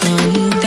come.